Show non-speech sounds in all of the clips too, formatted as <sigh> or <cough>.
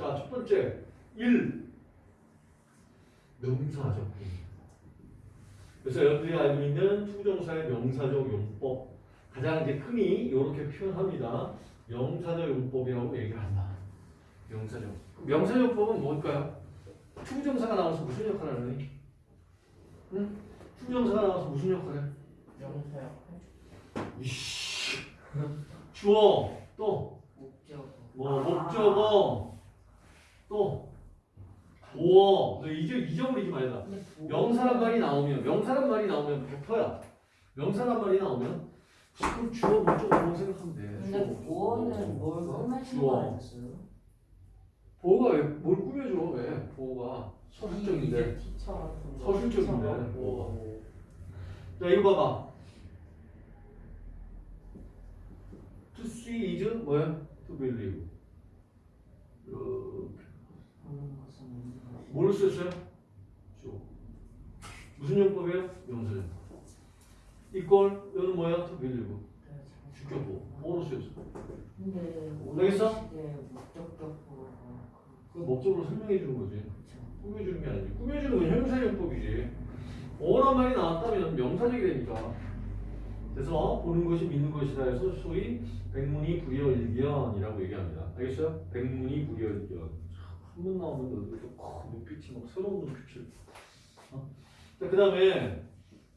첫 번째 1 명사적 그래서 여러분들이 알고 있는 to부정사의 명사적 용법 가장 이제 흔히 이렇게 표현합니다. 명사적 용법이라고 얘기를 한다. 명사적. 명사적 용법은 뭘까요? to부정사가 나와서 무슨 역할을 하니? 응? to부정사가 나와서 무슨 역할을 해? 명사 역할이지. 주어 또 목적 뭐 목적어 또 보어 너 이제 잊어버리지 말라. 근데 보- 명사란 말이 나오면 명사란 말이 나오면 100%야. 명사란 말이 나오면 그럼 주어 목적어 보어 생각하면 돼. 근데 보어는 뭘 어? 꾸며주는. 거 아니었어요? 보어가 왜, 뭘 꾸며줘 왜? 보어가 서술적인데. 서술적인데. 보어가. 자 이거 봐봐. To see is 뭐야? To believe. 이렇게. 보는 것은 뭐를 썼어요? 주. 무슨 용법이에요? 명사용법. 이걸 여기는 뭐야? 네, 잘 주격보. 뭐로 쓰였어? 근데 모르겠어? 네, 목적격보가 그 목적으로 설명해 주는 거지. 꾸며주는 게 아니지. 꾸며주는 건 형사용법이지. 어란 말이 나왔다면 명사적이 되니까. 그래서 보는 것이 믿는 것이다 해서 소위 백문이 불여일견이라고 얘기합니다. 알겠어요? 백문이 불여일견. 한번 나오면 너희들도 큰 눈빛이 막 새로운 눈빛을. 어? 자, 그 다음에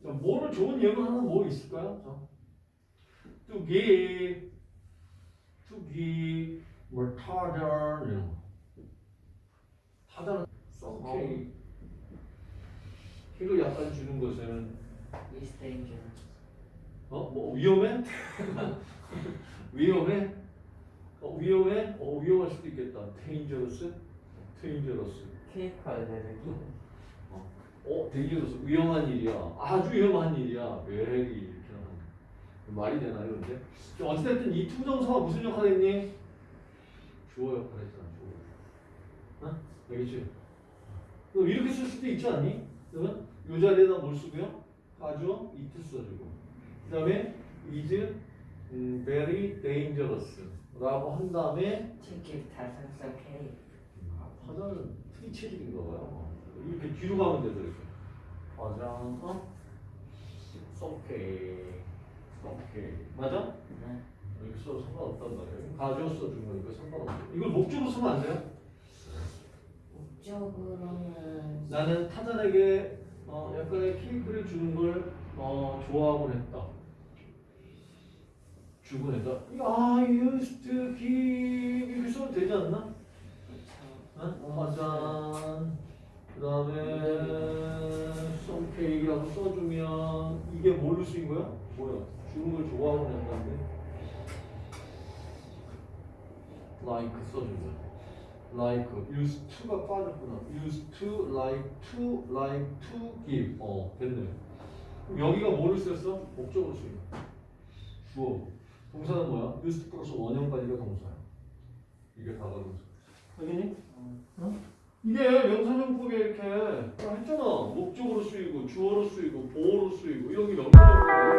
뭐를 좋은 예문 하나 뭐 있을까요? give, to give, 뭐 타자 이런 거. 타자는 오케이. 이거 약간 주는 것은 is dangerous. 어? 뭐 위험해? <laughs> 위험해? 어, 위험해? 어, 위험할 수도 있겠다. dangerous? Dangerous. 케이크 알레르기. 어, dangerous. 위험한 일이야. 아주 위험한 일이야. very 이렇게 하는 말이 되나요, 근데? 자, 어찌됐든 이 투정사가 무슨 역할을 했니? 주어 역할을 했잖아, 주어. 어? 알겠지? 그럼 이렇게 쓸 수도 있지 않니? 그러면 이 자리에다 뭘 쓰고요? 가주어, it 써주고. 그 다음에 is 음, very dangerous 라고 한 다음에 치킨 다살살 케이크. 아, 화자는 트리체질인가 봐요. 이렇게 뒤로 가면 되죠, 이렇게. 화장, 어? 오케이. 오케이. 맞아? 네. 이렇게 써도 상관없단 말이에요. 가주어 써준 거니까 상관없어. 이걸 목적으로 쓰면 안 돼요? 목적으로는 나는 타잔에게 어, 약간의 케이크를 주는 걸 어, 좋아하곤 했다. 주곤 했다. I used to give 이렇게 써도 되지 않나? 어? 화잔 그 다음에 cake라고 써주면 이게 뭘로 쓰인 거야? 뭐야? 걸 좋아하곤 했다는데 like 써주면 like used to가 빠졌구나 used to like to like to give 어 됐네 여기가 뭐를 썼어? 목적으로 쓰인 거야 주어 동사는 뭐야? used 플러스 원형까지가 동사야 이게 다가 동사 알겠니? 어. 이게 명사용법이 이렇게 했잖아 목적으로 쓰이고 주어로 쓰이고 보어로 쓰이고 이런 게 명사용법이야